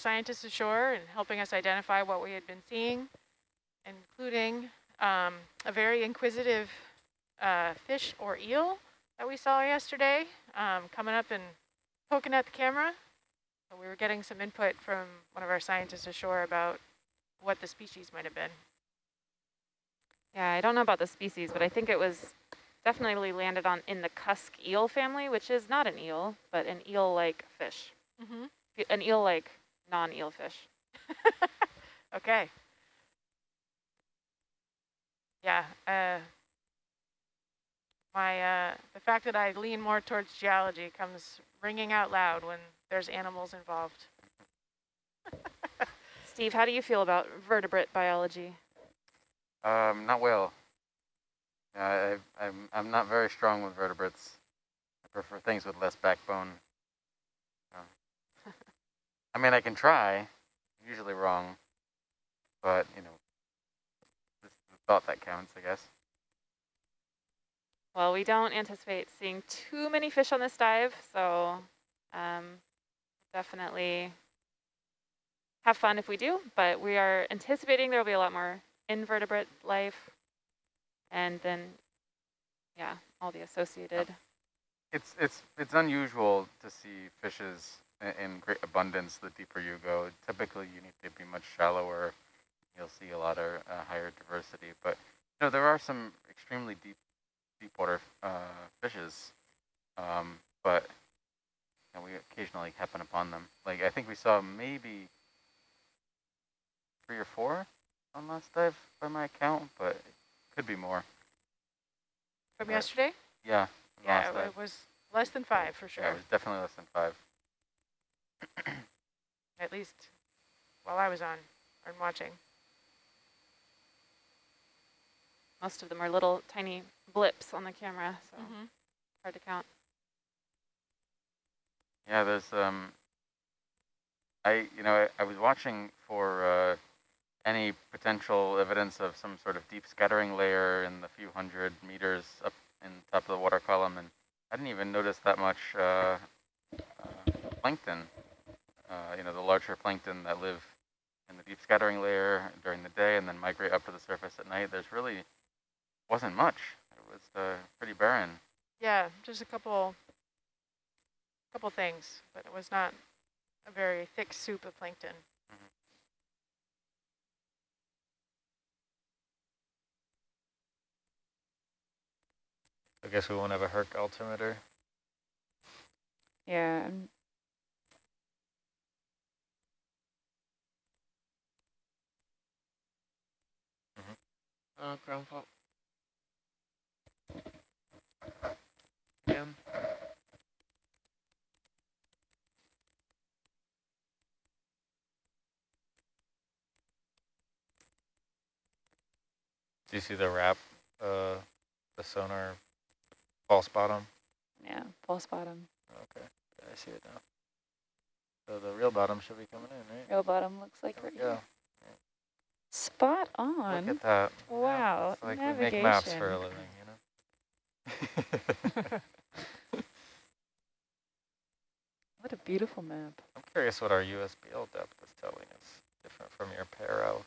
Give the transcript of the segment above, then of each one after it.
scientists ashore and helping us identify what we had been seeing, including um, a very inquisitive uh, fish or eel that we saw yesterday um, coming up and poking at the camera. So we were getting some input from one of our scientists ashore about what the species might have been. Yeah, I don't know about the species, but I think it was definitely landed on in the cusk eel family, which is not an eel, but an eel-like fish. Mm -hmm. An eel-like non-eel fish. okay. Yeah. Uh, my uh, the fact that I lean more towards geology comes ringing out loud when there's animals involved. Steve, how do you feel about vertebrate biology? Um, not well. I, I'm, I'm not very strong with vertebrates. I prefer things with less backbone. I mean, I can try, usually wrong, but, you know, it's the thought that counts, I guess. Well, we don't anticipate seeing too many fish on this dive, so um, definitely have fun if we do, but we are anticipating there will be a lot more invertebrate life and then, yeah, all the associated. It's, it's, it's unusual to see fishes in great abundance the deeper you go. Typically, you need to be much shallower. You'll see a lot of uh, higher diversity, but you know, there are some extremely deep deep water uh, fishes, um, but you know, we occasionally happen upon them. Like I think we saw maybe three or four on last dive by my account, but it could be more. From but yesterday? Yeah. Yeah, it was less than five for sure. Yeah, it was definitely less than five. At least while I was on and watching. Most of them are little tiny blips on the camera, so mm -hmm. hard to count. Yeah, there's um, I you know I, I was watching for uh, any potential evidence of some sort of deep scattering layer in the few hundred meters up in top of the water column, and I didn't even notice that much uh, uh, plankton. Uh, you know, the larger plankton that live in the deep scattering layer during the day and then migrate up to the surface at night. There's really wasn't much It was uh, pretty barren. Yeah, just a couple, couple things, but it was not a very thick soup of plankton. Mm -hmm. I guess we won't have a Herc altimeter. Yeah -hmm. Uh, ground fault. Again. Do you see the wrap, uh, the sonar false bottom? Yeah, false bottom. Okay, I see it now. So the real bottom should be coming in, right? Real bottom looks like right here. Spot on. Look at that. Wow. Yeah, like Navigation. we make maps for a living, you know? what a beautiful map. I'm curious what our USBL depth is telling us, different from your Paro.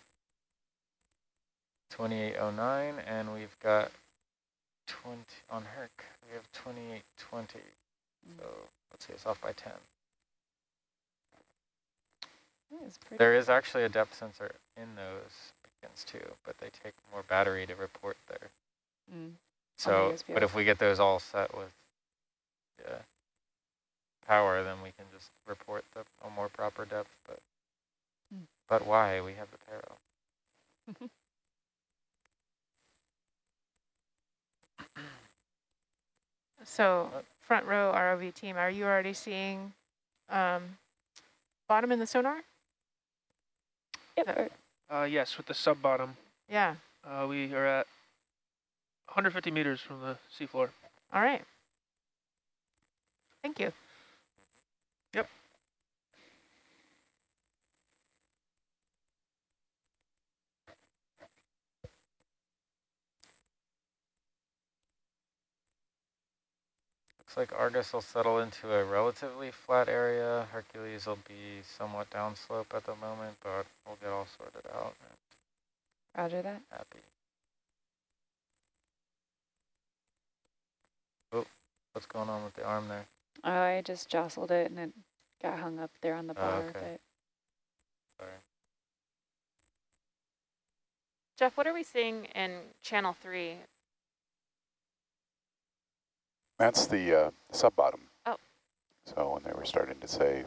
2809, and we've got 20 on Herc. We have 2820. Mm. So let's see, it's off by 10. There is actually a depth sensor in those beacons too, but they take more battery to report there. Mm. So, but if we get those all set with yeah, power, then we can just report the a more proper depth. But hmm. but why? We have the Paro. so front row ROV team, are you already seeing um, bottom in the sonar? Yep. Uh, yes, with the sub bottom. Yeah. Uh, we are at 150 meters from the seafloor. All right. Thank you. Looks Looks like Argus will settle into a relatively flat area. Hercules will be somewhat downslope at the moment, but we'll get all sorted out. Roger that. Happy. Oh, what's going on with the arm there? Oh, I just jostled it and it got hung up there on the ah, bar. Oh, okay. But Sorry. Jeff, what are we seeing in channel three? That's the uh, sub bottom. Oh. So when they were starting to say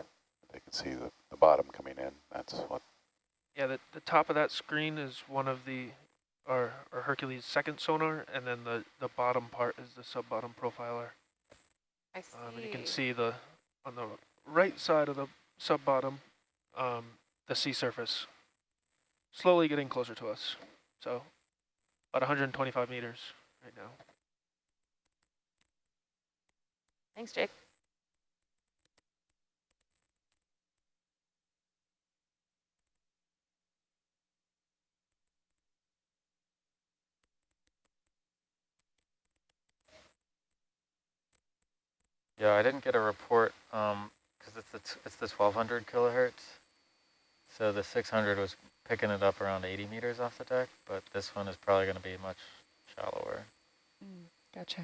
they could see the, the bottom coming in, that's what. Yeah, the, the top of that screen is one of the, our, our Hercules second sonar, and then the, the bottom part is the sub-bottom profiler. I see. Um, and you can see the, on the right side of the sub-bottom, um, the sea surface slowly getting closer to us. So about 125 meters right now. Thanks, Jake. Yeah, I didn't get a report because um, it's the it's the 1200 kilohertz. So the 600 was picking it up around 80 meters off the deck, but this one is probably going to be much shallower. Mm, gotcha.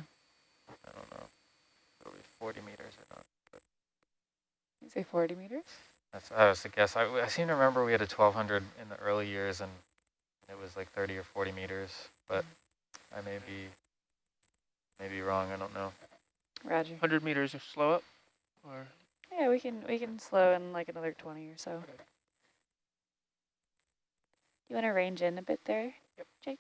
I don't know. It'll be 40 meters or not. But you say 40 meters? That's I was to guess. I, I seem to remember we had a 1200 in the early years, and it was like 30 or 40 meters, but mm. I may be maybe wrong. I don't know. Roger. 100 meters, or slow up, or yeah, we can we can slow in like another 20 or so. Okay. You want to range in a bit there, yep. Jake?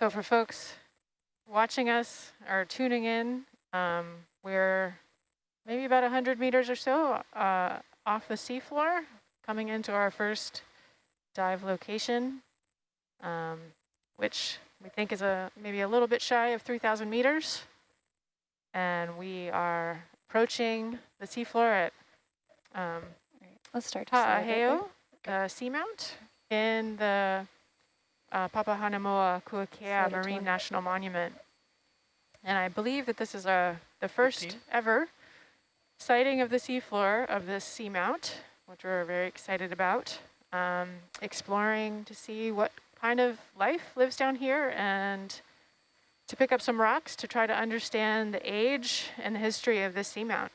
So for folks watching us or tuning in, um, we're maybe about 100 meters or so uh, off the seafloor, coming into our first dive location, um, which we think is a maybe a little bit shy of 3,000 meters. And we are approaching the seafloor at um, Let's start Ta'aheo, the seamount in the uh, Papahanaumokuakea Marine National Monument. And I believe that this is a, uh, the first 15? ever sighting of the seafloor of this seamount, which we're very excited about, um, exploring to see what kind of life lives down here and to pick up some rocks to try to understand the age and the history of this seamount.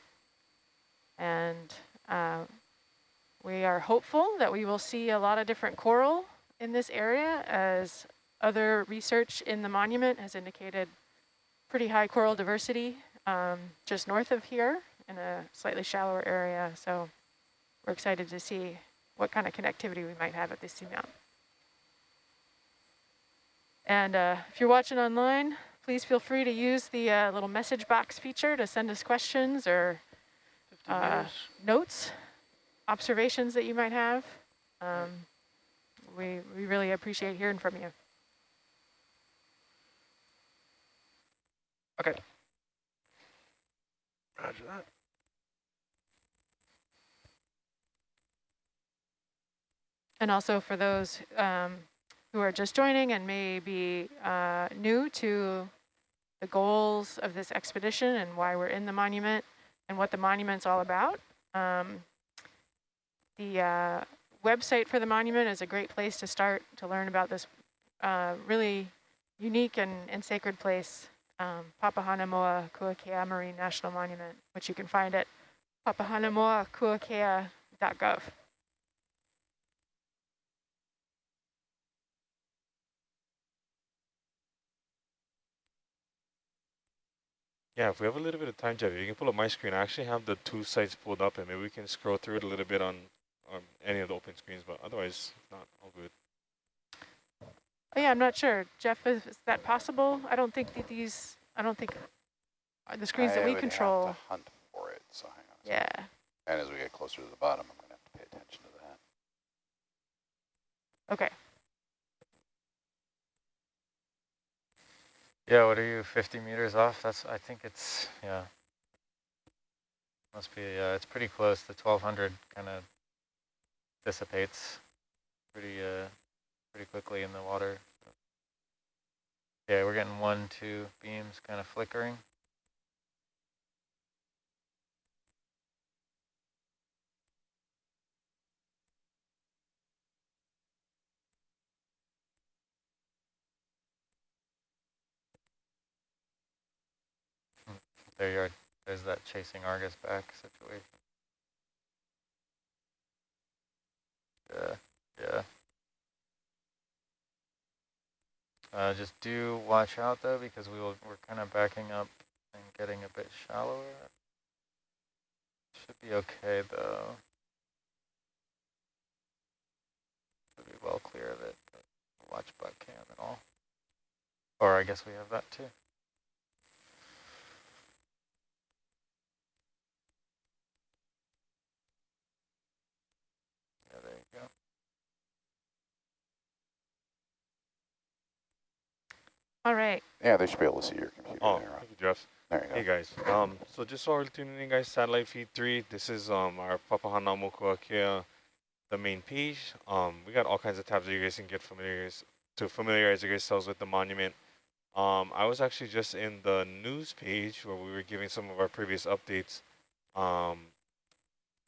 And uh, we are hopeful that we will see a lot of different coral in this area as other research in the monument has indicated pretty high coral diversity um, just north of here in a slightly shallower area. So we're excited to see what kind of connectivity we might have at this seamount. And uh, if you're watching online, please feel free to use the uh, little message box feature to send us questions or uh, notes, observations that you might have. Um, we, we really appreciate hearing from you. Okay. Roger that. And also for those um, who are just joining and may be uh, new to the goals of this expedition and why we're in the monument and what the monument's all about. Um, the uh, website for the monument is a great place to start to learn about this uh, really unique and, and sacred place, um, Papahanaumokuakea Marine National Monument, which you can find at papahanaumokuakea.gov. Yeah, if we have a little bit of time, Jeff, you can pull up my screen. I actually have the two sites pulled up, and maybe we can scroll through it a little bit on, on any of the open screens, but otherwise, not all good. Oh, yeah, I'm not sure. Jeff, is, is that possible? I don't think that these, I don't think uh, the screens I that we control. Have hunt for it, so hang on. Yeah. And as we get closer to the bottom, I'm going to have to pay attention to that. Okay. Yeah, what are you, 50 meters off? That's, I think it's, yeah. Must be, yeah, it's pretty close. The 1200 kind of dissipates pretty uh pretty quickly in the water. Yeah, we're getting one, two beams kind of flickering. There you are. There's that chasing Argus back situation. Yeah, yeah. Uh, just do watch out though, because we will, we're kind of backing up and getting a bit shallower. Should be okay though. Should be well clear of it. watch butt cam and all. Or I guess we have that too. All right. Yeah, they should be able to see your computer. Oh, there, thank you, Jeff. There you go. hey guys, um, so just so we're tuning in, guys, satellite feed three. This is um our Papahanaumokuakea, the main page. Um, we got all kinds of tabs that you guys can get familiar to familiarize yourselves with the monument. Um, I was actually just in the news page where we were giving some of our previous updates. Um,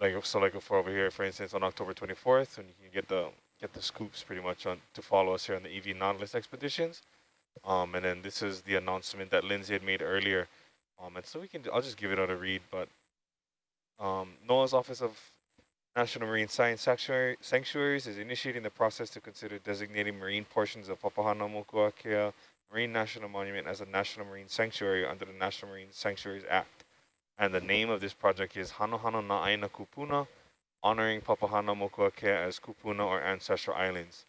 like so, like for over here, for instance, on October 24th, and you can get the get the scoops pretty much on to follow us here on the EV Nautilus expeditions. Um, and then this is the announcement that Lindsay had made earlier. Um, and so we can, I'll just give it out a read, but um, NOAA's Office of National Marine Science Sanctuary, Sanctuaries is initiating the process to consider designating marine portions of Papahanaumokuakea Marine National Monument as a National Marine Sanctuary under the National Marine Sanctuaries Act. And the name of this project is Hanohano Na'aina Kupuna, honoring Papahanaumokuakea as Kupuna or Ancestral Islands.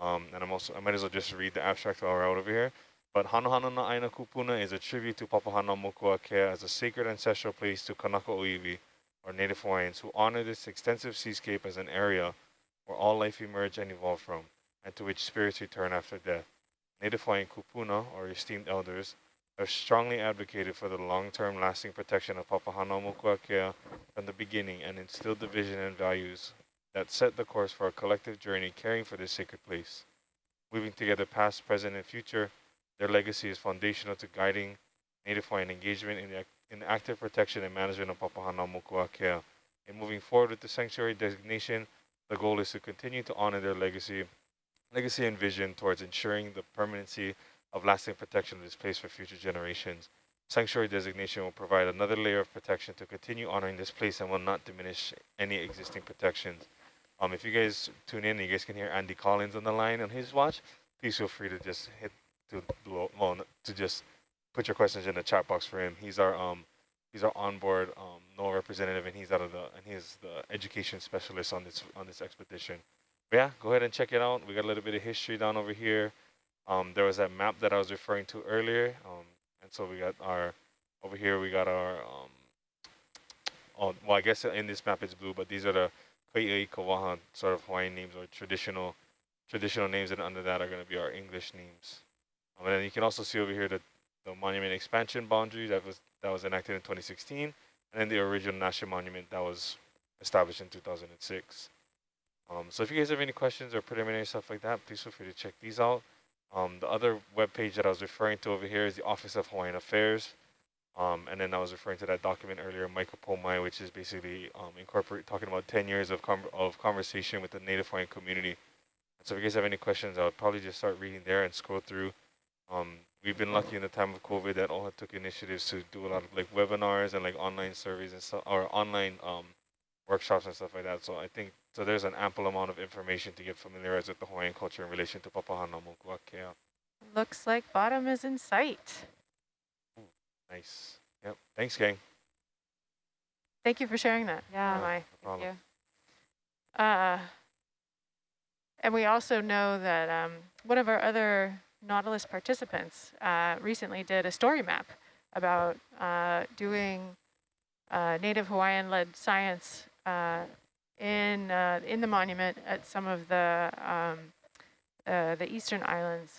Um, and I'm also, I might as well just read the abstract while we're out over here. But Hanohano na Aina Kupuna is a tribute to Papahana Papahanaumokuakea as a sacred ancestral place to Kanaka Oiwi, or Native Hawaiians, who honor this extensive seascape as an area where all life emerge and evolve from, and to which spirits return after death. Native Hawaiian Kupuna, or esteemed elders, have strongly advocated for the long-term lasting protection of Papahana Papahanaumokuakea from the beginning and instilled the vision and values that set the course for a collective journey caring for this sacred place. Weaving together past, present, and future, their legacy is foundational to guiding Native Hawaiian engagement in in active protection and management of Papahanaumokuakea. In moving forward with the sanctuary designation, the goal is to continue to honor their legacy, legacy and vision towards ensuring the permanency of lasting protection of this place for future generations. Sanctuary designation will provide another layer of protection to continue honoring this place and will not diminish any existing protections. Um, if you guys tune in, you guys can hear Andy Collins on the line on his watch. Please feel free to just hit to well to just put your questions in the chat box for him. He's our um he's our onboard um NOAA representative, and he's out of the and he's the education specialist on this on this expedition. But yeah, go ahead and check it out. We got a little bit of history down over here. Um, there was that map that I was referring to earlier. Um, and so we got our over here. We got our um. Oh, well, I guess in this map it's blue, but these are the Kai'ai Kawaha sort of Hawaiian names or traditional traditional names, and under that are going to be our English names. Um, and then you can also see over here that the monument expansion boundary that was that was enacted in 2016, and then the original national monument that was established in 2006. Um, so if you guys have any questions or preliminary stuff like that, please feel free to check these out. Um, the other web page that I was referring to over here is the Office of Hawaiian Affairs. Um, and then I was referring to that document earlier, Mai Ka Po Mai, which is basically um, incorporate talking about 10 years of, of conversation with the Native Hawaiian community. So if you guys have any questions, I would probably just start reading there and scroll through. Um, we've been lucky in the time of COVID that all took initiatives to do a lot of like webinars and like online surveys and stuff, or online um, workshops and stuff like that. So I think, so there's an ample amount of information to get familiarized with the Hawaiian culture in relation to Papahanaumokuakea. Looks like bottom is in sight. Nice. Yep. Thanks, gang. Thank you for sharing that. Yeah. No Thank you. Uh, and we also know that um, one of our other Nautilus participants uh, recently did a story map about uh, doing uh, Native Hawaiian-led science uh, in uh, in the monument at some of the um, uh, the eastern islands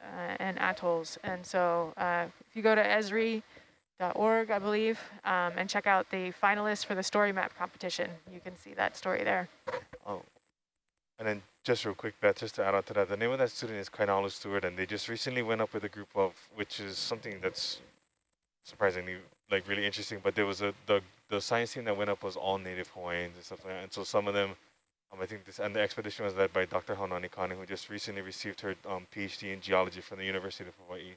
and atolls. And so if you go to esri.org, I believe, um, and check out the finalists for the story map competition, you can see that story there. Oh, And then just real quick, Beth, just to add on to that, the name of that student is Kainalu Stewart, and they just recently went up with a group of, which is something that's surprisingly like really interesting. But there was a the the science team that went up was all native Hawaiians and stuff like that, and so some of them, um, I think this and the expedition was led by Dr. Haunani Kane, who just recently received her um, PhD in geology from the University of Hawaii.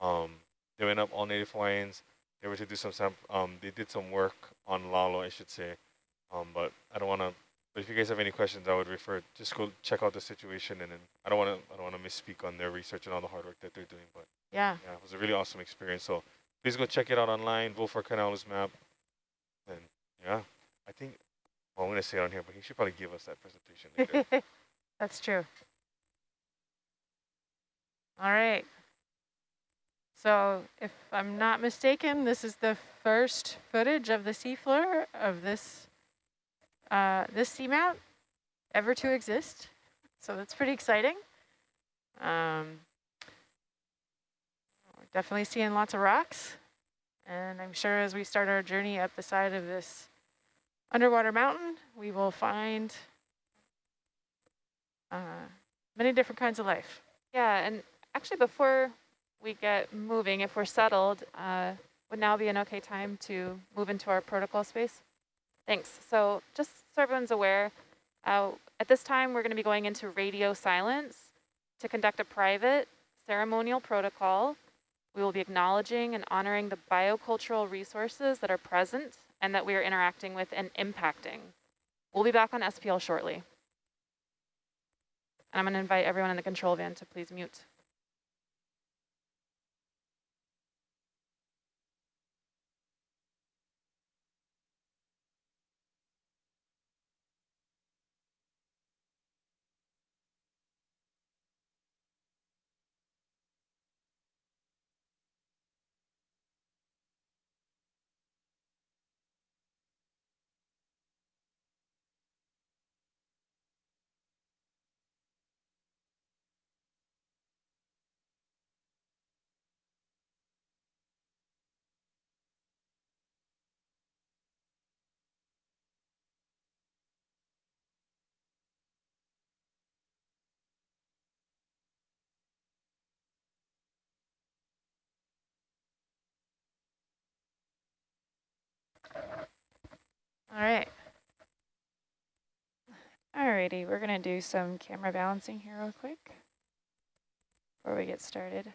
Um, they went up all native Hawaiians. They were to do some um, they did some work on Lalo, I should say, um, but I don't want to but if you guys have any questions, I would refer, just go check out the situation. And then I don't want to, I don't want to misspeak on their research and all the hard work that they're doing. But yeah, yeah, it was a really awesome experience. So please go check it out online. Vote for Kainalu's map. And yeah, I think, well, I'm going to say it on here, but he should probably give us that presentation. later. That's true. All right. So if I'm not mistaken, this is the first footage of the seafloor of this uh, this seamount ever to exist. So that's pretty exciting. Um, we're definitely seeing lots of rocks. And I'm sure as we start our journey up the side of this underwater mountain, we will find uh, many different kinds of life. Yeah, and actually before we get moving, if we're settled, uh, would now be an okay time to move into our protocol space? Thanks. So just so everyone's aware, uh, at this time we're going to be going into radio silence to conduct a private ceremonial protocol. We will be acknowledging and honoring the biocultural resources that are present and that we are interacting with and impacting. We'll be back on SPL shortly. And I'm going to invite everyone in the control van to please mute. All right. Alrighty, we're gonna do some camera balancing here real quick before we get started.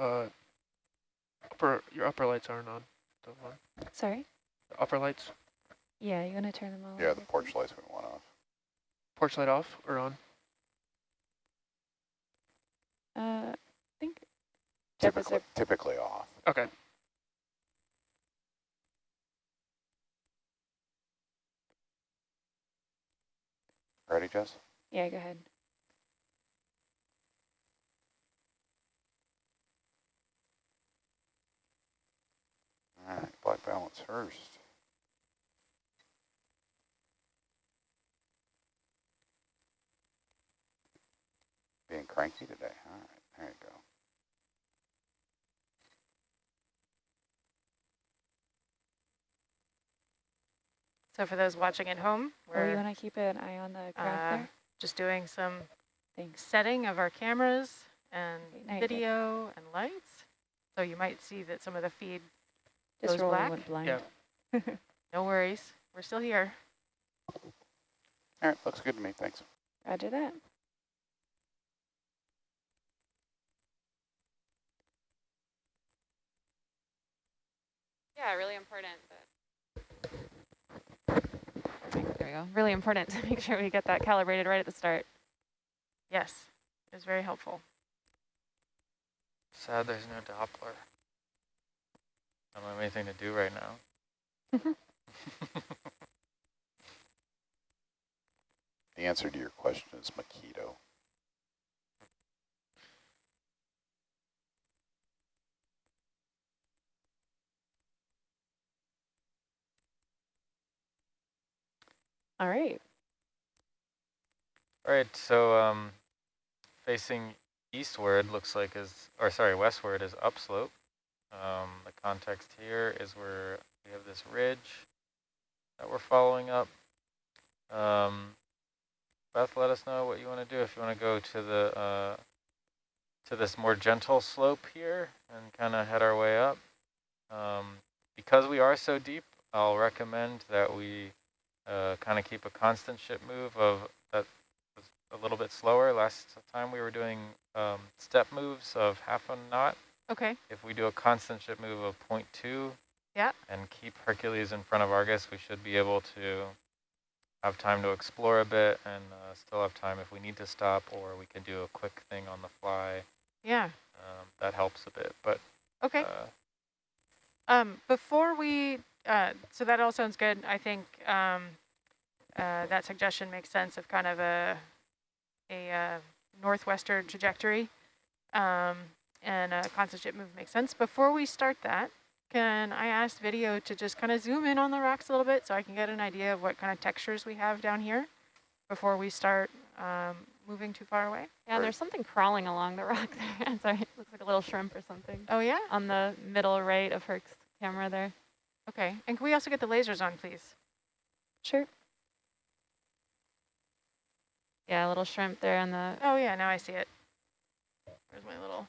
Uh, upper your upper lights aren't on. Sorry. The upper lights. Yeah, you want to turn them on? Yeah, the porch lights went one off. Porch light off or on? Uh, I think typically typically off. Okay. Ready, Jess? Yeah, go ahead. All right, black balance first. Being cranky today. All right, there you go. So for those watching at home, we're oh, you want to keep an eye on the graph uh, there? Just doing some Thanks. setting of our cameras and video and lights. So you might see that some of the feed just goes black. Went blind. Yeah. no worries. We're still here. All right, looks good to me. Thanks. Roger that. Yeah, really important. There we go. Really important to make sure we get that calibrated right at the start. Yes, it was very helpful. Sad there's no Doppler. I don't have anything to do right now. The answer to your question is Makito. All right. All right, so um, facing eastward looks like is, or sorry, westward is upslope. Um, the context here is where we have this ridge that we're following up. Um, Beth, let us know what you want to do. If you want to go to the uh, to this more gentle slope here and kind of head our way up. Um, because we are so deep, I'll recommend that we uh, kind of keep a constant ship move of that a little bit slower. Last time we were doing um, step moves of half a knot. Okay. If we do a constant ship move of 0.2 yeah. and keep Hercules in front of Argus, we should be able to have time to explore a bit and uh, still have time if we need to stop or we can do a quick thing on the fly. Yeah. Um, that helps a bit, but. Okay. Uh, um, before we, uh, so that all sounds good. I think um, uh, that suggestion makes sense of kind of a, a uh, northwestern trajectory um, and a constant ship move makes sense. Before we start that, can I ask video to just kind of zoom in on the rocks a little bit so I can get an idea of what kind of textures we have down here before we start um, moving too far away? Yeah, there's something crawling along the rock there. Sorry, it looks like a little shrimp or something. Oh, yeah? On the middle right of Herc's camera there. Okay, and can we also get the lasers on, please? Sure. Yeah, a little shrimp there on the... Oh, yeah, now I see it. Where's my little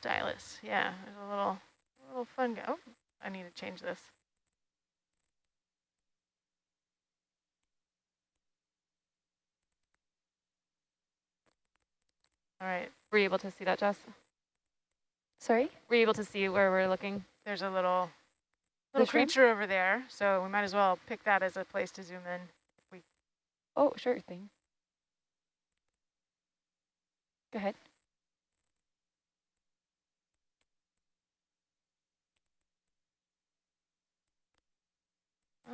stylus? Yeah, there's a little, a little fun guy. Oh, I need to change this. All right. Were you able to see that, Jess? Sorry? Were you able to see where we're looking? There's a little little creature over there, so we might as well pick that as a place to zoom in. If we oh, sure thing. Go ahead.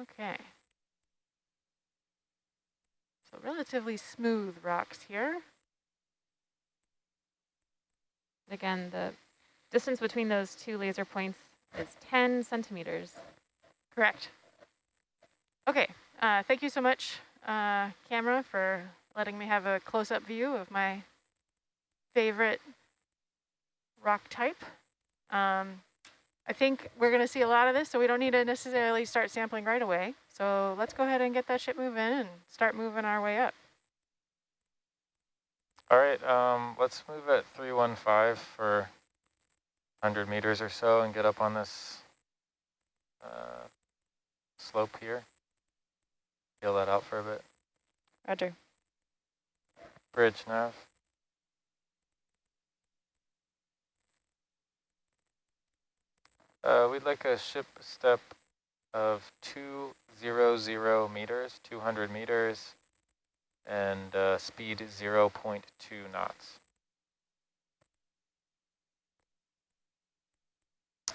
Okay. So relatively smooth rocks here. Again, the distance between those two laser points is 10 centimeters. Correct. Okay, uh, thank you so much, uh, camera, for letting me have a close-up view of my favorite rock type. Um, I think we're going to see a lot of this, so we don't need to necessarily start sampling right away. So let's go ahead and get that ship moving and start moving our way up. All right, um, let's move at 315 for 100 meters or so and get up on this uh, slope here. Feel that out for a bit. Roger. Bridge nav. Uh, we'd like a ship step of 200 meters, 200 meters, and uh, speed 0 0.2 knots.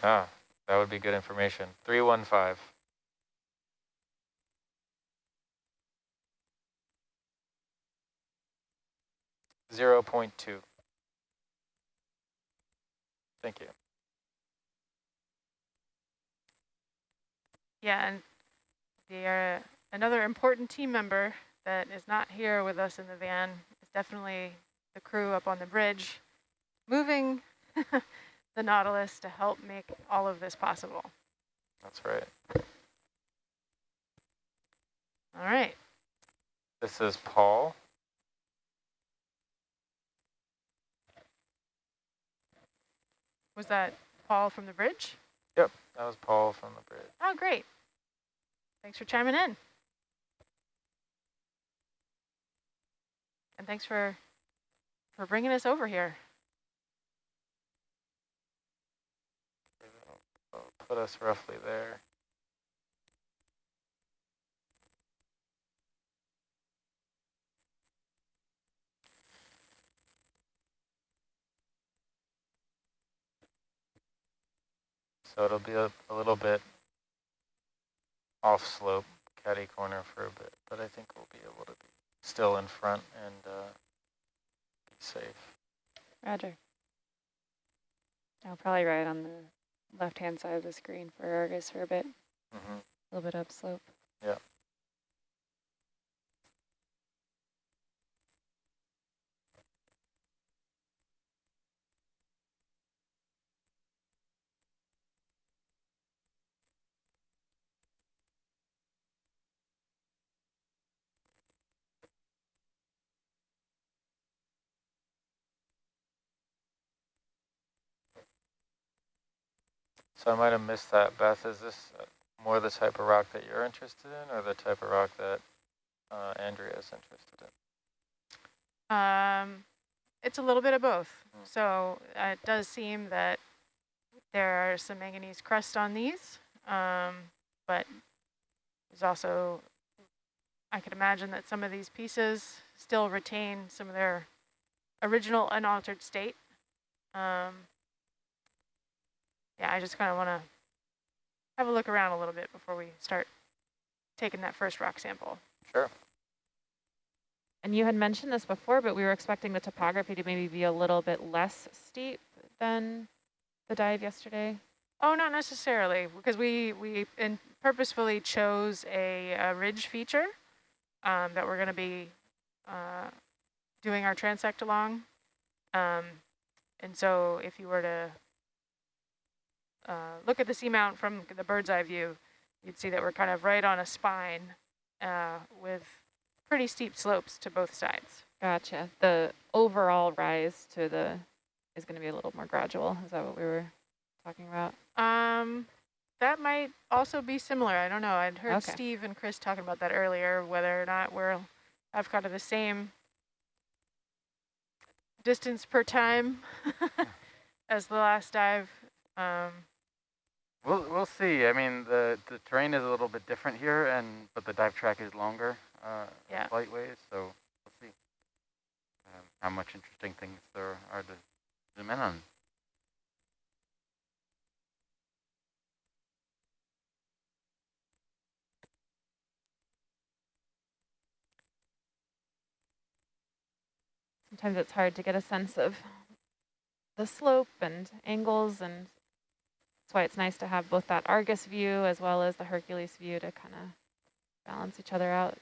Ah, that would be good information. 315. Zero point two. Thank you. Yeah, and the uh, another important team member that is not here with us in the van is definitely the crew up on the bridge, moving the Nautilus to help make all of this possible. That's right. All right. This is Paul. Was that Paul from the bridge? Yep, that was Paul from the bridge. Oh, great. Thanks for chiming in. And thanks for for bringing us over here. Put us roughly there. So it'll be a, a little bit off slope, caddy corner for a bit, but I think we'll be able to be still in front and uh, be safe. Roger. I'll probably ride on the left-hand side of the screen for Argus for a bit. Mm -hmm. A little bit upslope. Yeah. So I might have missed that. Beth, is this more the type of rock that you're interested in or the type of rock that uh, Andrea is interested in? Um, it's a little bit of both. Mm. So uh, it does seem that there are some manganese crust on these, um, but there's also, I could imagine that some of these pieces still retain some of their original unaltered state. Um, yeah, I just kind of want to have a look around a little bit before we start taking that first rock sample. Sure. And you had mentioned this before, but we were expecting the topography to maybe be a little bit less steep than the dive yesterday. Oh, not necessarily, because we, we in purposefully chose a, a ridge feature um, that we're going to be uh, doing our transect along. Um, and so if you were to uh, look at the seamount from the bird's eye view, you'd see that we're kind of right on a spine uh, with pretty steep slopes to both sides. Gotcha. The overall rise to the is going to be a little more gradual. Is that what we were talking about? Um, that might also be similar. I don't know. I'd heard okay. Steve and Chris talking about that earlier, whether or not we're have kind of the same distance per time as the last dive. Um, We'll we'll see. I mean, the the terrain is a little bit different here, and but the dive track is longer, uh, yeah. flight ways. So we'll see um, how much interesting things there are to zoom in on. Sometimes it's hard to get a sense of the slope and angles and that's why it's nice to have both that Argus view as well as the Hercules view to kind of balance each other out.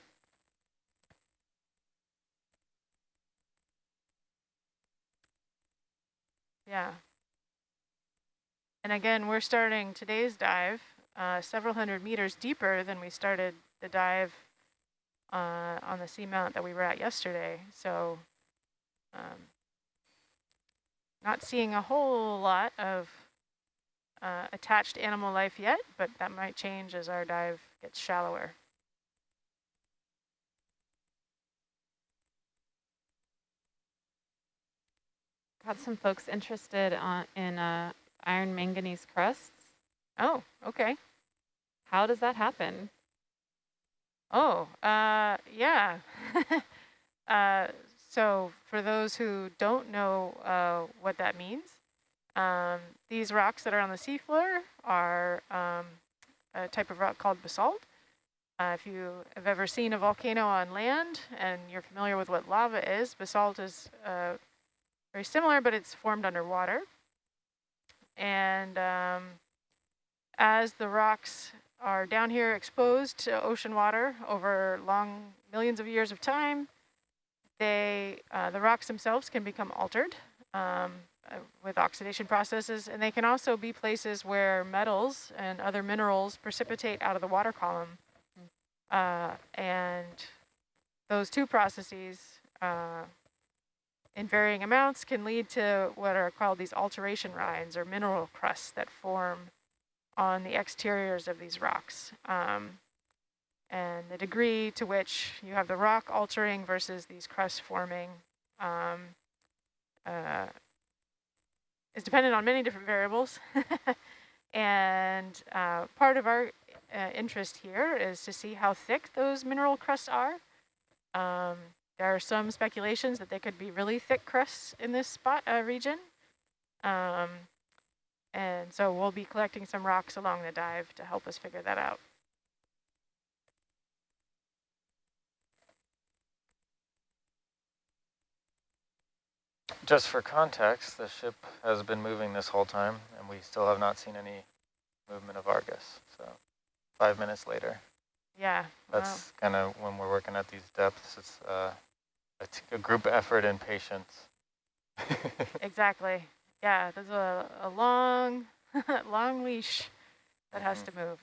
Yeah. And again, we're starting today's dive uh, several hundred meters deeper than we started the dive uh, on the seamount that we were at yesterday. So um, not seeing a whole lot of uh, attached animal life yet, but that might change as our dive gets shallower. Got some folks interested on, in uh, iron manganese crusts. Oh, okay. How does that happen? Oh, uh, yeah. uh, so for those who don't know uh, what that means, um, these rocks that are on the seafloor are um, a type of rock called basalt. Uh, if you have ever seen a volcano on land and you're familiar with what lava is, basalt is uh, very similar, but it's formed underwater. And um, as the rocks are down here exposed to ocean water over long millions of years of time, they uh, the rocks themselves can become altered. Um, with oxidation processes, and they can also be places where metals and other minerals precipitate out of the water column. Uh, and those two processes uh, in varying amounts can lead to what are called these alteration rinds or mineral crusts that form on the exteriors of these rocks. Um, and the degree to which you have the rock altering versus these crusts forming um, uh, is dependent on many different variables. and uh, part of our uh, interest here is to see how thick those mineral crusts are. Um, there are some speculations that they could be really thick crusts in this spot uh, region. Um, and so we'll be collecting some rocks along the dive to help us figure that out. Just for context, the ship has been moving this whole time, and we still have not seen any movement of Argus. So five minutes later. Yeah. That's wow. kind of when we're working at these depths. It's uh, a, group effort and patience. exactly. Yeah, there's a, a long, long leash that mm -hmm. has mm-hmm. to move.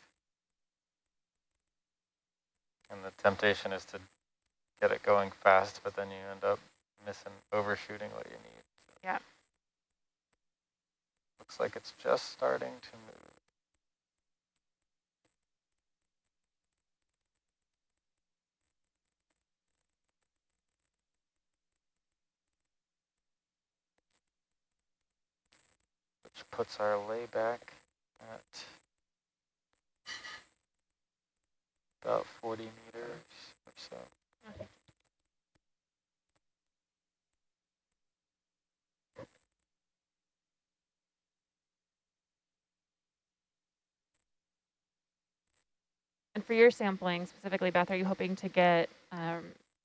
And the temptation is to get it going fast, but then you end up missing, overshooting what you need. Yeah. Looks like it's just starting to move. Which puts our layback at about 40 meters or so. Okay. And for your sampling specifically, Beth, are you hoping to get um,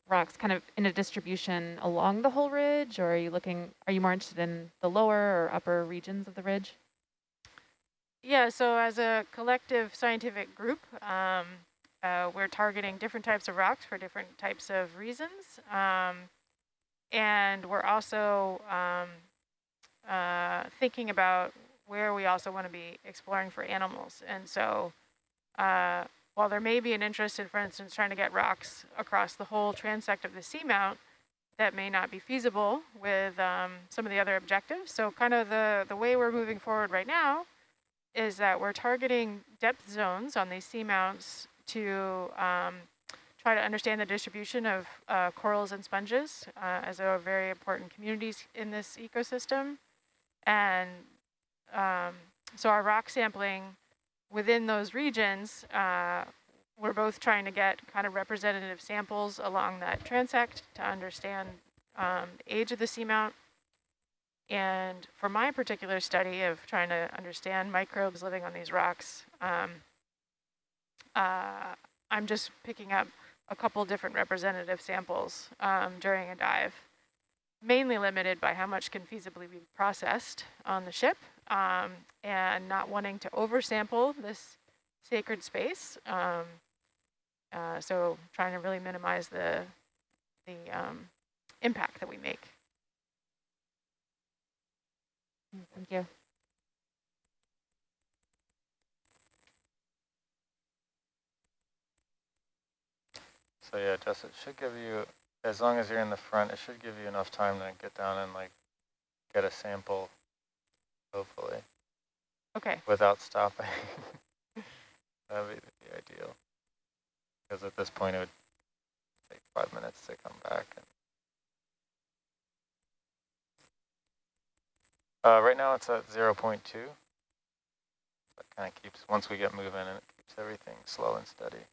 rocks kind of in a distribution along the whole ridge, or are you looking, are you more interested in the lower or upper regions of the ridge? Yeah, so as a collective scientific group, um, uh, we're targeting different types of rocks for different types of reasons. Um, and we're also um, uh, thinking about where we also want to be exploring for animals. And so uh, while there may be an interest in, for instance, trying to get rocks across the whole transect of the seamount, that may not be feasible with um, some of the other objectives. So kind of the, the way we're moving forward right now is that we're targeting depth zones on these seamounts to um, try to understand the distribution of uh, corals and sponges uh, as are very important communities in this ecosystem. And um, so our rock sampling within those regions, uh, we're both trying to get kind of representative samples along that transect to understand um, the age of the seamount. And for my particular study of trying to understand microbes living on these rocks, um, uh, I'm just picking up a couple different representative samples um, during a dive, mainly limited by how much can feasibly be processed on the ship um, and not wanting to oversample this sacred space. Um, uh, so trying to really minimize the, the um, impact that we make. Thank you. So yeah, Jess, it should give you, as long as you're in the front, it should give you enough time to get down and like get a sample hopefully. Okay. Without stopping. That'd be the ideal. Because at this point it would take five minutes to come back. And uh, right now it's at 0 0.2. That kind of keeps, once we get moving, and it keeps everything slow and steady.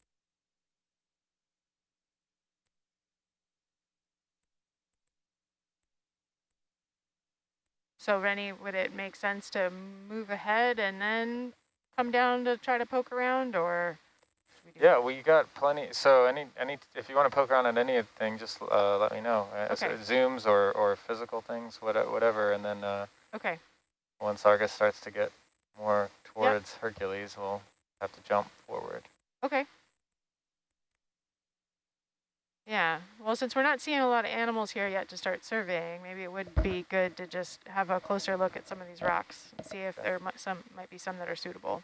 So Rennie, would it make sense to move ahead and then come down to try to poke around or? Yeah, we got plenty. So any any if you want to poke around at anything, just uh, let me know. Uh, okay. So zooms or or physical things, whatever, and then. Uh, okay. Once Argus starts to get more towards yep. Hercules, we'll have to jump forward. Okay. Yeah, well, since we're not seeing a lot of animals here yet to start surveying, maybe it would be good to just have a closer look at some of these rocks and see if there might, some might be some that are suitable.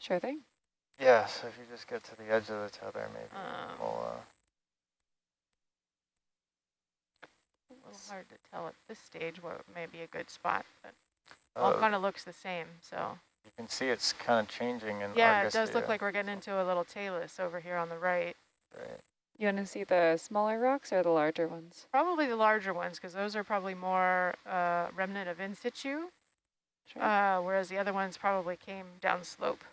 Sure thing. Yeah, so if you just get to the edge of the tether, maybe um, we'll... Uh, a little hard to tell at this stage what may be a good spot, but all uh, kind of looks the same, so... You can see it's kind of changing in Yeah, it does look like we're getting into a little talus over here on the right. Right. You want to see the smaller rocks or the larger ones? Probably the larger ones, because those are probably more uh, remnant of in situ, sure. uh, whereas the other ones probably came down slope.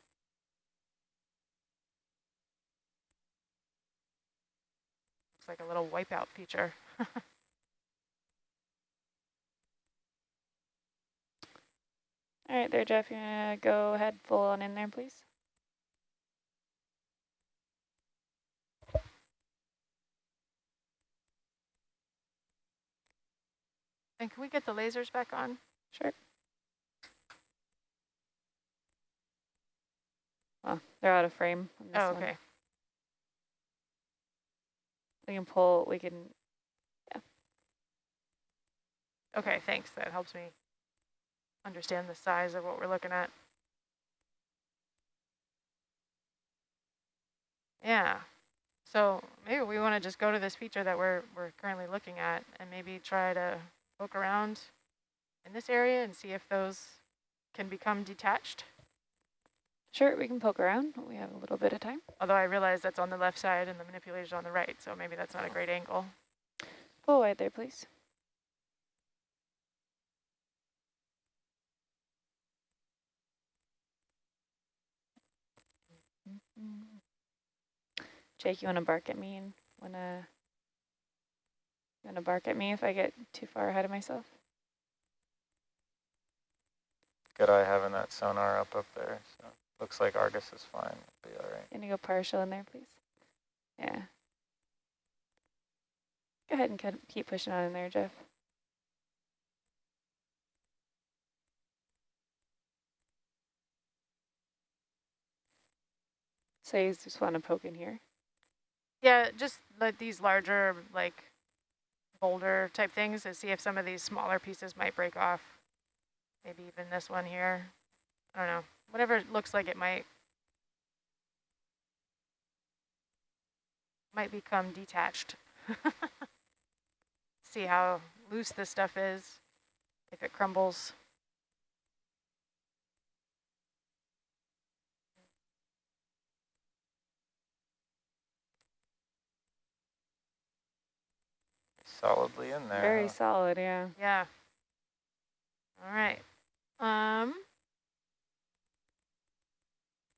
Looks like a little wipeout feature. All right there, Jeff, you want to go ahead full on in there, please? And can we get the lasers back on? Sure. Well, they're out of frame. oh, okay. One. We can pull, we can, yeah. Okay, thanks. That helps me understand the size of what we're looking at. Yeah. So maybe we want to just go to this feature that we're, we're currently looking at and maybe try to poke around in this area and see if those can become detached. Sure, we can poke around. We have a little bit of time. Although I realize that's on the left side and the manipulator's on the right, so maybe that's not a great angle. Pull wide there, please. Jake, you want to bark at me and want to you want to bark at me if I get too far ahead of myself? Good eye having that sonar up up there. So looks like Argus is fine. It'll be all right. Can you go partial in there, please? Yeah. Go ahead and keep pushing on in there, Jeff. So you just want to poke in here? Yeah, just like these larger, like boulder type things to see if some of these smaller pieces might break off. Maybe even this one here. I don't know. Whatever it looks like it might might become detached. see how loose this stuff is, if it crumbles. Solidly in there. Very huh? solid, yeah. Yeah. All right. Um,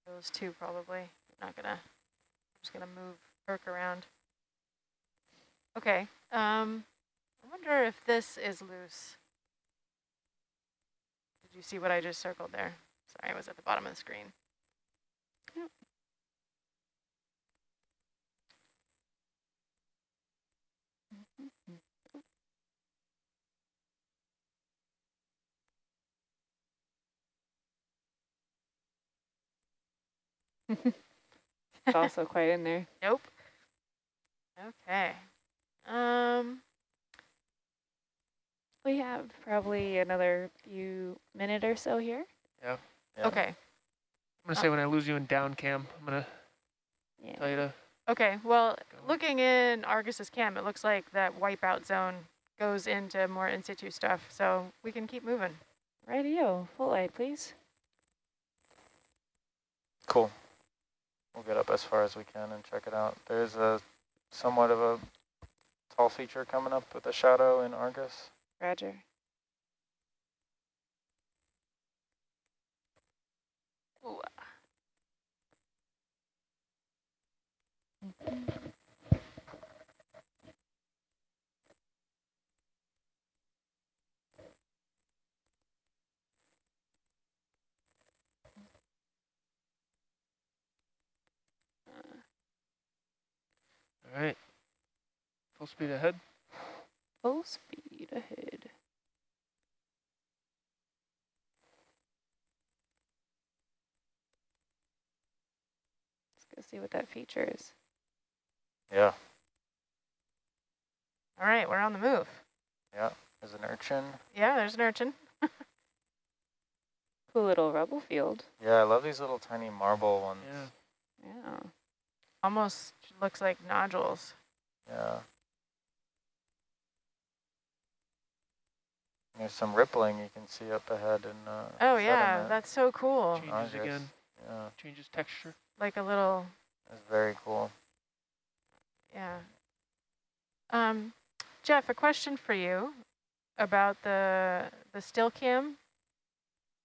those two probably. Not gonna. I'm just gonna move Herc around. Okay. Um, I wonder if this is loose. Did you see what I just circled there? Sorry, I was at the bottom of the screen. It's also quite in there. Nope. Okay. Um, we have probably another few minute or so here. Yeah. yeah. Okay. I'm gonna say when I lose you in down cam, I'm gonna yeah. tell you to. Okay. Well, go. looking in Argus's cam, it looks like that wipeout zone goes into more in situ stuff, so we can keep moving. Radio, full light, please. Cool. We'll get up as far as we can and check it out. There's a somewhat of a tall feature coming up with a shadow in Argus. Roger. Ooh. Mm -hmm. All right. Full speed ahead. Full speed ahead. Let's go see what that feature is. Yeah. All right, we're on the move. Yeah, there's an urchin. Yeah, there's an urchin. cool little rubble field. Yeah, I love these little tiny marble ones. Yeah. Yeah. Almost looks like nodules. Yeah. There's some rippling you can see up ahead and. uh, Oh yeah, sediment. that's so cool. Changes again. Yeah. Changes texture. Like a little. That's very cool. Yeah. Um, Jeff, a question for you about the the still cam.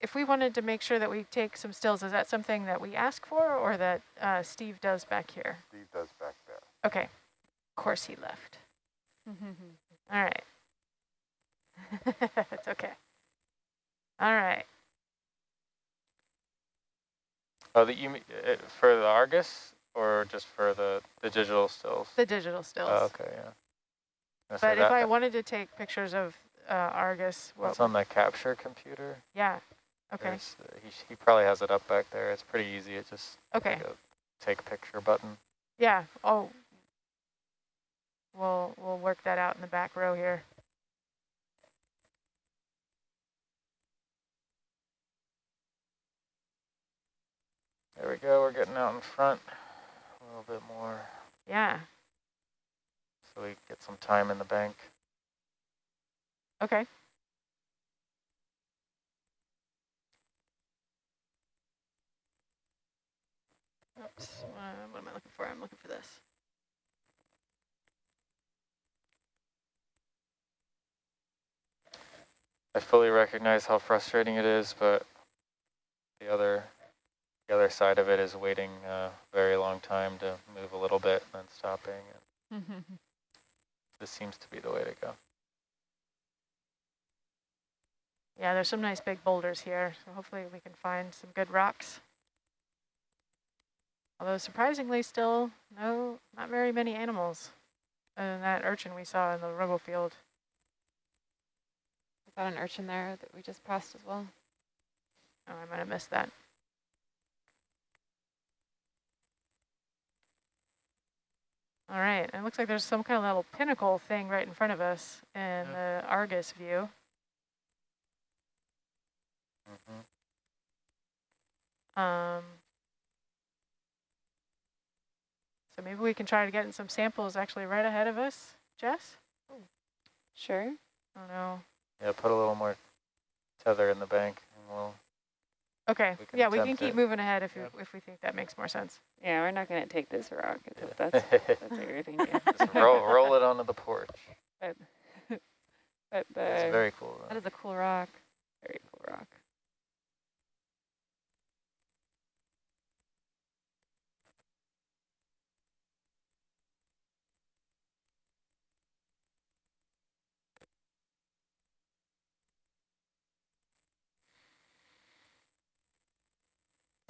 If we wanted to make sure that we take some stills, is that something that we ask for or that uh, Steve does back here? Steve does back there. Okay. Of course he left. All right. it's okay. All right. Oh, the you uh, for the Argus or just for the the digital stills? The digital stills. Oh, okay, yeah. But if I wanted to take pictures of uh, Argus. What's on the capture computer. Yeah. Okay. Uh, he, he probably has it up back there. It's pretty easy. It just okay. Like take picture button. Yeah. Oh. We'll we'll work that out in the back row here. There we go. We're getting out in front a little bit more. Yeah. So we get some time in the bank. Okay. Oops, uh, what am I looking for? I'm looking for this. I fully recognize how frustrating it is, but the other the other side of it is waiting a very long time to move a little bit and then stopping. And this seems to be the way to go. Yeah, there's some nice big boulders here, so hopefully we can find some good rocks. Although surprisingly still, no, not very many animals other than that urchin we saw in the rubble field. Is that an urchin there that we just passed as well? Oh, I might have missed that. All right, it looks like there's some kind of little pinnacle thing right in front of us in yeah. the Argus view. Mm -hmm. Um, so maybe we can try to get in some samples actually right ahead of us, Jess? Sure. I don't know. Yeah, put a little more tether in the bank and we'll Okay. We yeah, we can keep it. moving ahead if, yep. if we think that makes more sense. Yeah, we're not going to take this rock. Yeah. That's, that's everything. Just roll, roll it onto the porch. But, but the, it's very cool. Though. That is a cool rock. Very cool rock.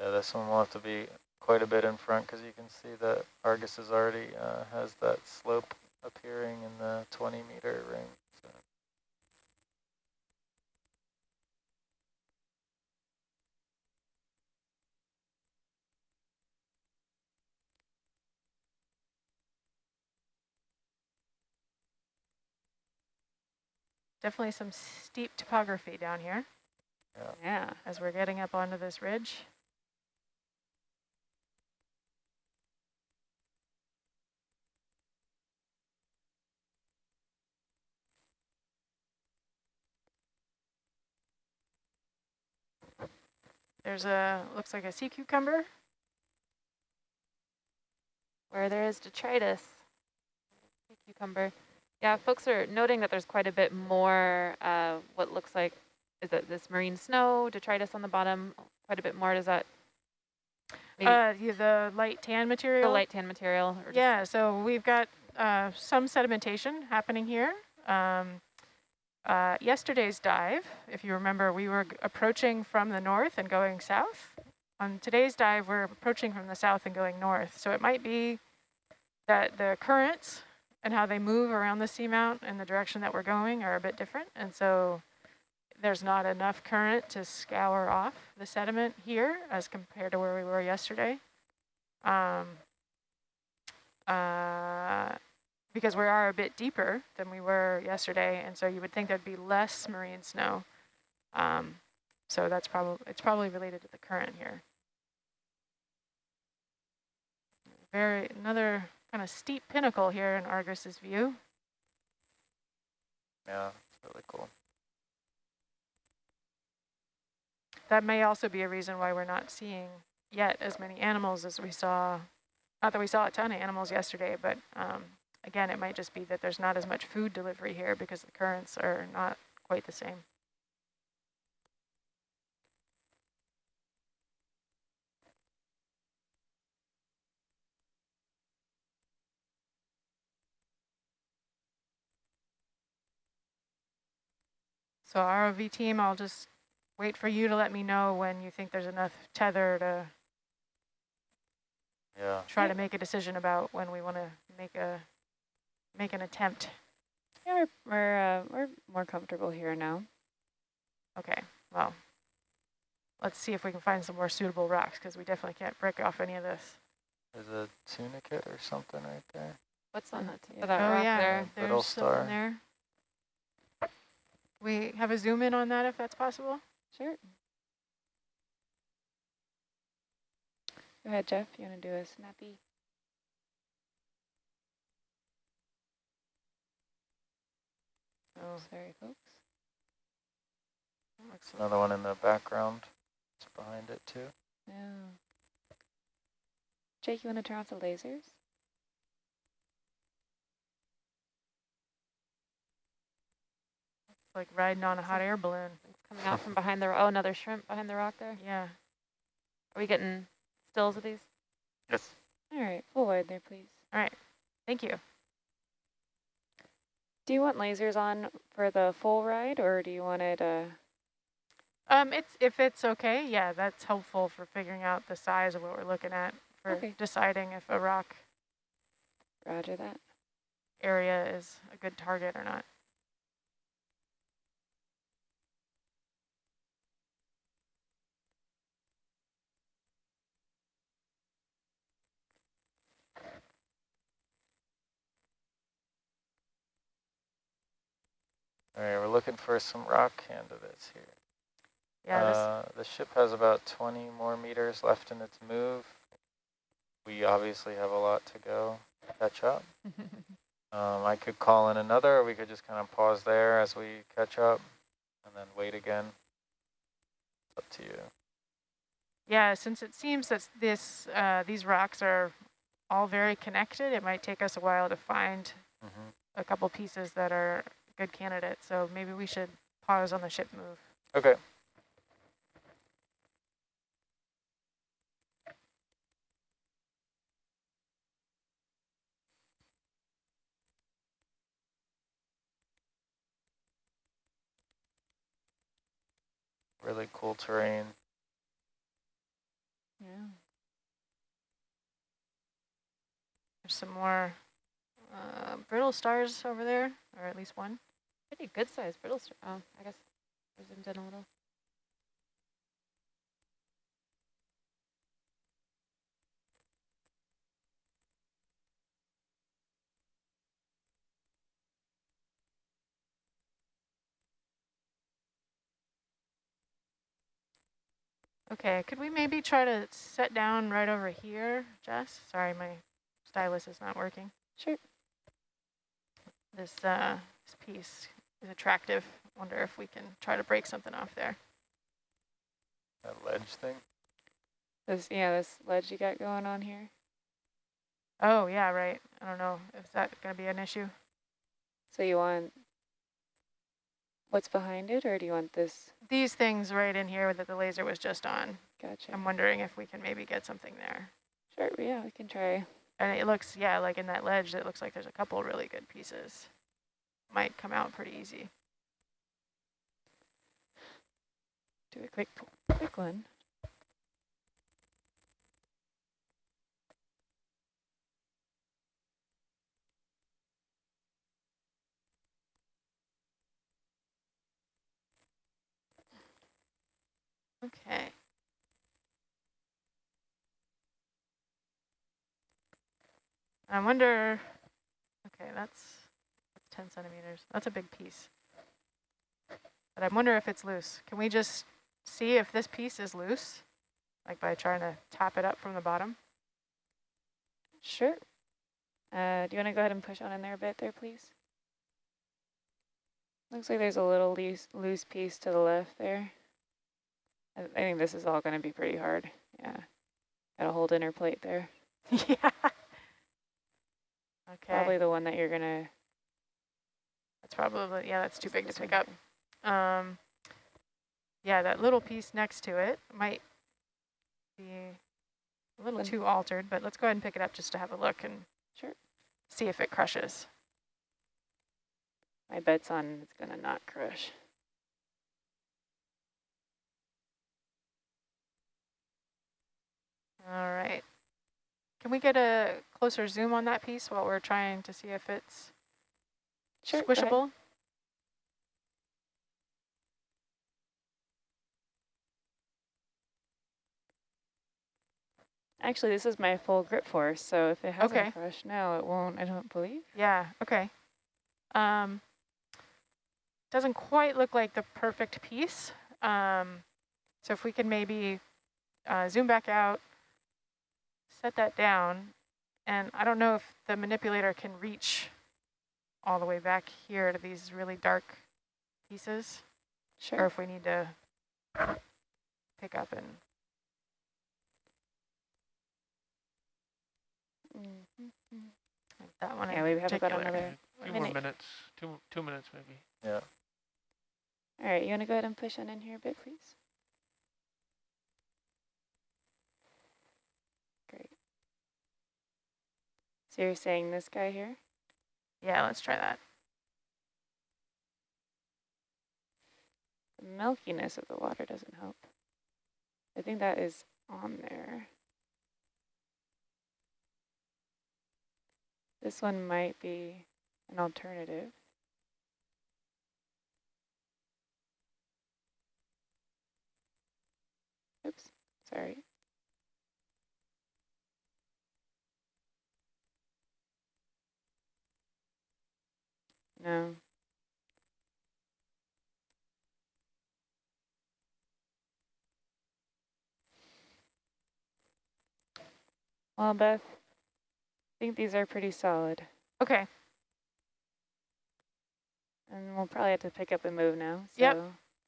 Yeah, this one will have to be quite a bit in front because you can see that Argus is already uh, has that slope appearing in the 20 meter ring. So. Definitely some steep topography down here. Yeah. yeah. As we're getting up onto this ridge. There's a, looks like a sea cucumber. Where there is detritus. Sea cucumber. Yeah, folks are noting that there's quite a bit more, uh, what looks like, is it this marine snow, detritus on the bottom, quite a bit more, does that? Uh, the light tan material? The light tan material. Yeah, so we've got uh, some sedimentation happening here. Um, uh, yesterday's dive, if you remember, we were approaching from the north and going south. On today's dive, we're approaching from the south and going north. So it might be that the currents and how they move around the seamount and the direction that we're going are a bit different. And so there's not enough current to scour off the sediment here as compared to where we were yesterday. Um, uh, because we are a bit deeper than we were yesterday, and so you would think there'd be less marine snow. Um, so that's probably it's probably related to the current here. Very another kind of steep pinnacle here in Argus's view. Yeah, it's really cool. That may also be a reason why we're not seeing yet as many animals as we saw. Not that we saw a ton of animals yesterday, but um, Again, it might just be that there's not as much food delivery here because the currents are not quite the same. So ROV team, I'll just wait for you to let me know when you think there's enough tether to yeah. try to make a decision about when we want to make a make an attempt. Yeah, we're we're, uh, we're more comfortable here now. Okay, well, let's see if we can find some more suitable rocks because we definitely can't break off any of this. There's a tunicate or something right there. What's on that, Yeah. that oh rock yeah, there? Brittle there's some star. in there. We have a zoom in on that if that's possible. Sure. Go ahead, Jeff. You want to do a snappy? Oh, Sorry, folks. looks Another one in the background. It's behind it too. Yeah. Jake, you want to turn off the lasers? like riding on a hot air balloon. It's coming out from behind the, oh, another shrimp behind the rock there. Yeah. Are we getting stills of these? Yes. All right, full wide there, please. All right, thank you. Do you want lasers on for the full ride, or do you want it, uh, Um, it's if it's okay, yeah, that's helpful for figuring out the size of what we're looking at for Okay. deciding if a rock roger that? area is a good target or not. All right, we're looking for some rock candidates here. Yeah, Uh, the ship has about 20 more meters left in its move. We obviously have a lot to go catch up. Um, I could call in another, or we could just kind of pause there as we catch up and then wait again. It's up to you. yeah, since it seems that this uh, these rocks are all very connected, it might take us a while to find Mm -hmm. a couple pieces that are good candidates. So maybe we should pause on the ship move. Okay. Really cool terrain. Yeah. There's some more uh, brittle stars over there, or at least one. Pretty good size brittle star. Oh, I guess I zoomed in a little. Okay, could we maybe try to set down right over here, Jess? Sorry, my stylus is not working. Sure. This, uh, this piece is attractive. Wonder if we can try to break something off there. That ledge thing. This, yeah, this ledge you got going on here. Oh, yeah, right. I don't know. Is that going to be an issue? So you want what's behind it, or do you want this? These things right in here that the laser was just on. Gotcha. I'm wondering if we can maybe get something there. Sure, yeah, we can try. And it looks, yeah, like in that ledge, it looks like there's a couple really good pieces. Might come out pretty easy. Do a quick, quick one. Okay. I wonder, okay, that's, that's 10 centimeters. That's a big piece. But I wonder if it's loose. Can we just see if this piece is loose? Like by trying to tap it up from the bottom? Sure. Uh, do you want to go ahead and push on in there a bit there, please? Looks like there's a little loose, loose piece to the left there. I, I think this is all going to be pretty hard. Yeah. Got a whole dinner plate there. yeah. Okay. Probably the one that you're going to... That's probably, yeah, that's too big to pick up. Um, yeah, that little piece next to it might be a little too altered, but let's go ahead and pick it up just to have a look and Sure. see if it crushes. My bet's on it's going to not crush. All right. Can we get a closer zoom on that piece while we're trying to see if it's sure, squishable? Actually, this is my full grip force, so if it hasn't okay. crushed now, it won't, I don't believe. Yeah, okay. Um, doesn't quite look like the perfect piece. Um, so if we can maybe uh, zoom back out, set that down, and I don't know if the manipulator can reach all the way back here to these really dark pieces. Sure. Or if we need to pick up and Mm -hmm. That one. Yeah, we have about another few more minutes. Two two minutes maybe. Yeah. All right, you want to go ahead and push on in here a bit, please? Great. So you're saying this guy here? Yeah, let's try that. The milkiness of the water doesn't help. I think that is on there. This one might be an alternative. Oops, sorry. No. Well, Beth, I think these are pretty solid. Okay. And we'll probably have to pick up and move now. So yep.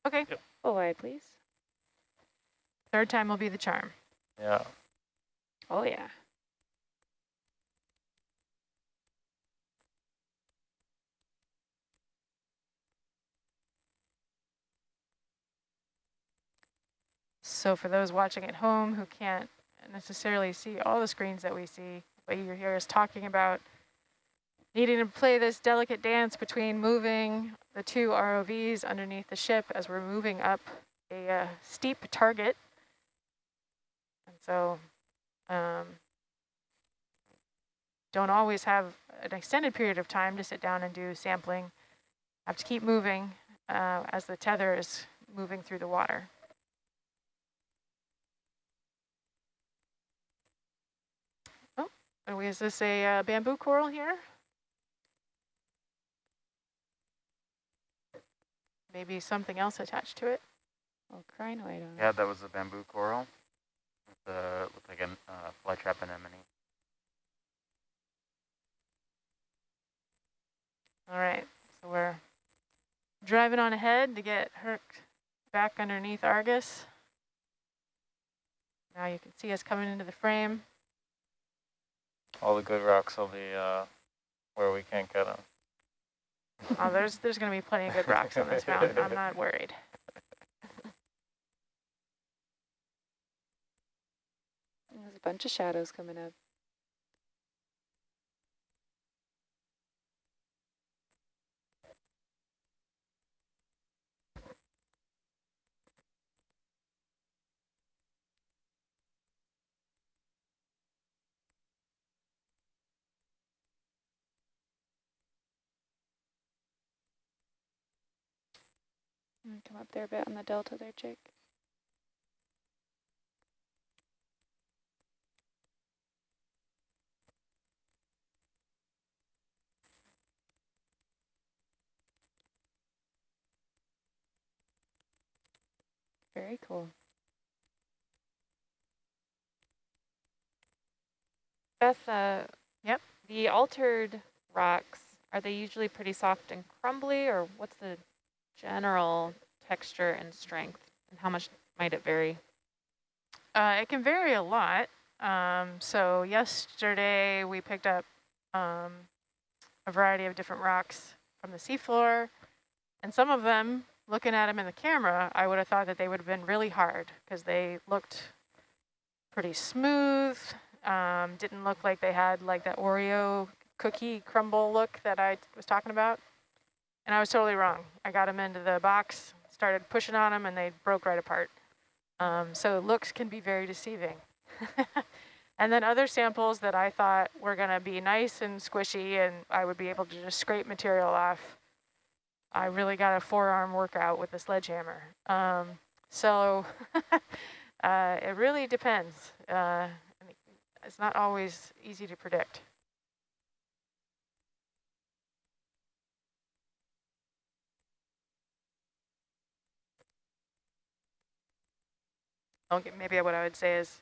Okay. Yep. Oh, Full wide, please. Third time will be the charm. Yeah. Oh, yeah. So for those watching at home who can't necessarily see all the screens that we see, what you hear is talking about needing to play this delicate dance between moving the two ROVs underneath the ship as we're moving up a uh, steep target. And so um, don't always have an extended period of time to sit down and do sampling. Have to keep moving uh, as the tether is moving through the water. Is this a uh, bamboo coral here? Maybe something else attached to it? Oh, crinoid. Yeah, that was a bamboo coral. It uh, looked like a uh, flytrap anemone. All right, so we're driving on ahead to get Herc back underneath Argus. Now you can see us coming into the frame. All the good rocks will be uh, where we can't get them. Oh, there's there's going to be plenty of good rocks on this mountain. I'm not worried. There's a bunch of shadows coming up. Come up there a bit on the delta there, Jake. Very cool. Beth, uh, yep. The altered rocks, are they usually pretty soft and crumbly, or what's the general texture and strength, and how much might it vary? Uh, it can vary a lot. Um, so yesterday we picked up um, a variety of different rocks from the seafloor, and some of them, looking at them in the camera, I would have thought that they would have been really hard because they looked pretty smooth, um, didn't look like they had like that Oreo cookie crumble look that I was talking about. And I was totally wrong. I got them into the box, started pushing on them, and they broke right apart. Um, so looks can be very deceiving. And then other samples that I thought were going to be nice and squishy and I would be able to just scrape material off. I really got a forearm workout with a sledgehammer. Um, so uh, it really depends. Uh, it's not always easy to predict. Okay, maybe what I would say is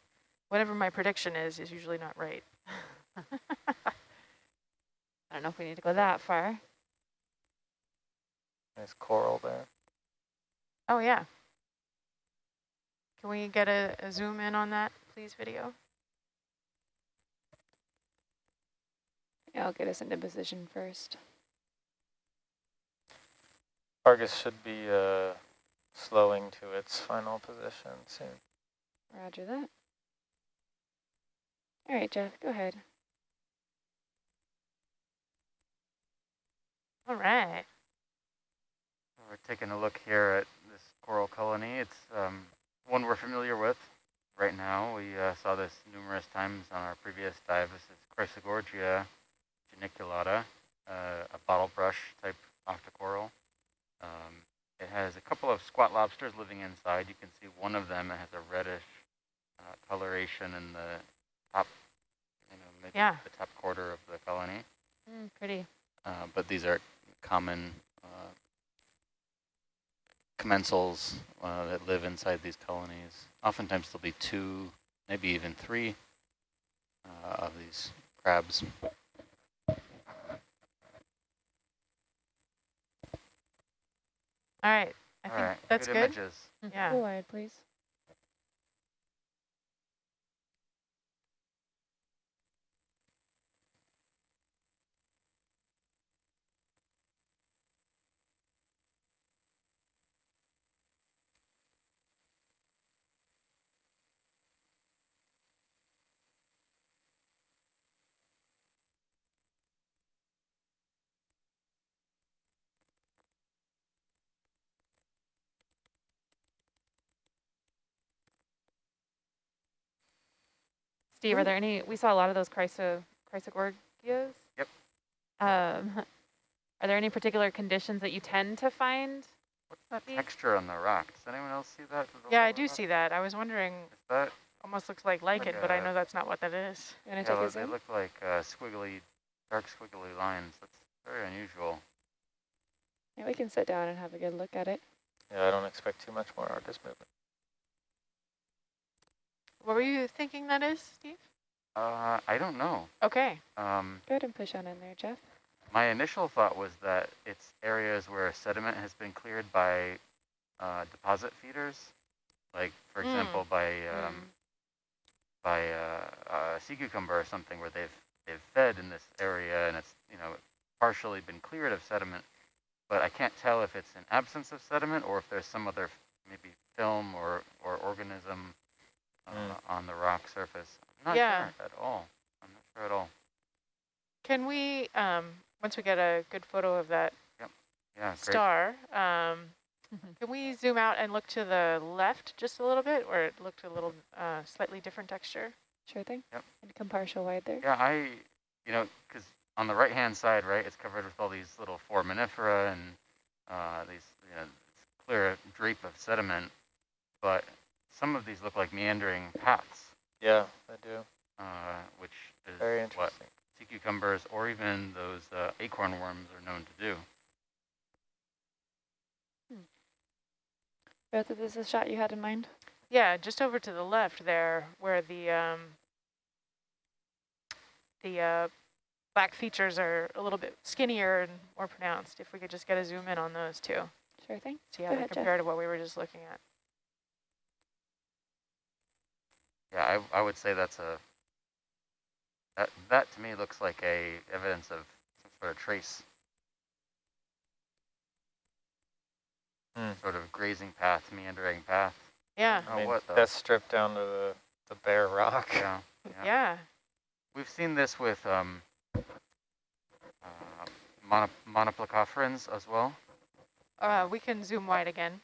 whatever my prediction is, is usually not right. I don't know if we need to go that far. Nice coral there. Oh, yeah. Can we get a, a zoom in on that, please, video? Yeah, I'll get us into position first. Argus should be uh, slowing to its final position soon. Roger that. All right, Jeff, go ahead. All right. We're taking a look here at this coral colony. It's um, one we're familiar with right now. We uh, saw this numerous times on our previous dive. This is Chrysogorgia geniculata, uh, a bottle brush type octocoral. Um, it has a couple of squat lobsters living inside. You can see one of them has a reddish coloration in the top, you know, maybe yeah. the top quarter of the colony. Mm, pretty. Uh, but these are common uh, commensals uh, that live inside these colonies. Oftentimes there'll be two, maybe even three uh, of these crabs. All right. I All think right. that's good. good. Images. Yeah. Go wide, please. Steve, are there any, we saw a lot of those chryso, chrysogorgias. Yep. Um, are there any particular conditions that you tend to find? What's that texture on the rock? Does anyone else see that? Yeah, I do see that. I was wondering, Is that? almost looks like lichen, Like but I know that's not what that is. You want Yeah, take a they zoom? look like uh, squiggly, dark squiggly lines. That's very unusual. Yeah, we can sit down and have a good look at it. Yeah, I don't expect too much more Argus movement. What were you thinking that is, Steve? Uh, I don't know. Okay. Um, Go ahead and push on in there, Jeff. my initial thought was that it's areas where sediment has been cleared by uh, deposit feeders, like for Mm. example by um, Mm. by uh, uh, sea cucumber or something where they've they've fed in this area and it's you know partially been cleared of sediment, but I can't tell if it's an absence of sediment or if there's some other maybe film or or organism uh, Mm. on the rock surface. I'm not Yeah. sure at all. I'm not sure at all. Can we, um, once we get a good photo of that yep. Yeah, great. star, um, can we zoom out and look to the left just a little bit, where it looked a little uh, slightly different texture? Sure thing. Yep. And come partial wide there. Yeah, I, you know, because on the right-hand side, right, it's covered with all these little foraminifera and uh, these, you know, clear drape of sediment, but some of these look like meandering paths, Yeah, I do. uh, which is Very what interesting. sea cucumbers or even those uh, acorn worms are known to do. Beth, is this a shot you had in mind? Yeah, just over to the left there, where the um, the uh, black features are a little bit skinnier and more pronounced. If we could just get a zoom in on those two, Sure thing. see how Go they ahead, Jeff. compare to what we were just looking at. Yeah, I, I would say that's a, that, that to me looks like a evidence of some sort of trace, Hmm. sort of grazing path, meandering path. Yeah, Oh, I mean, what the- that's stripped down to the, the bare rock. Yeah, yeah. yeah. We've seen this with um, uh, mono monoplacophorans as well. Uh, we can zoom wide again.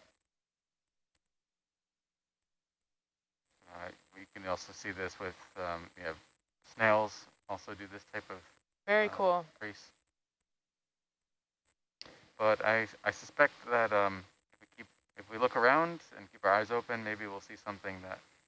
We can also see this with, um, you have snails also do this type of Very uh, cool. Crease. But I, I suspect that um, if we keep, if we look around and keep our eyes open, maybe we'll see something that